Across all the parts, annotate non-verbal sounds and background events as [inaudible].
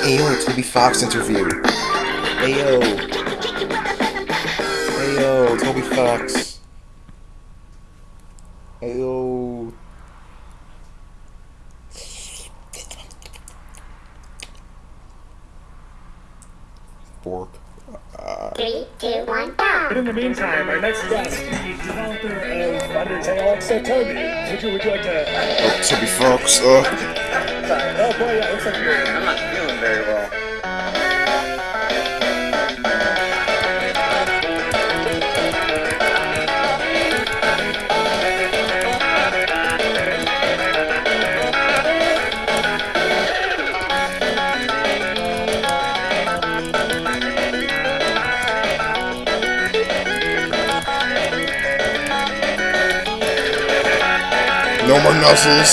Ayo, it's Toby Fox interview. Ayo. Ayo, Toby Fox. Ayo. Bork. Three, two, one, go! But in the meantime, our next guest, is the developer of Undertale, so Toby, would you, would you like to... Oh, Toby Fox. Uh, Sorry. Oh boy, yeah, it looks like you're... I'm not feeling very well. No more nuzzles.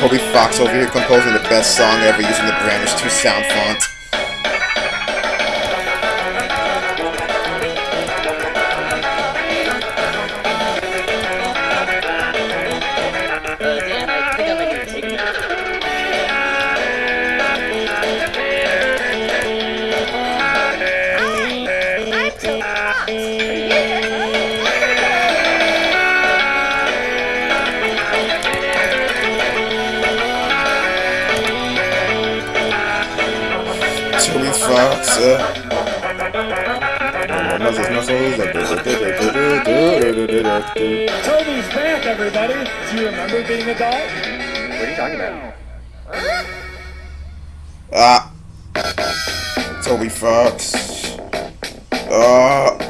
Toby Fox over here composing the best song ever using the Brandish 2 sound font. Uh, [laughs] no more nuzzles, nuzzles. Toby's back, everybody! Do you remember being a dog? What are you talking about? Ah. Toby Fox. Ah.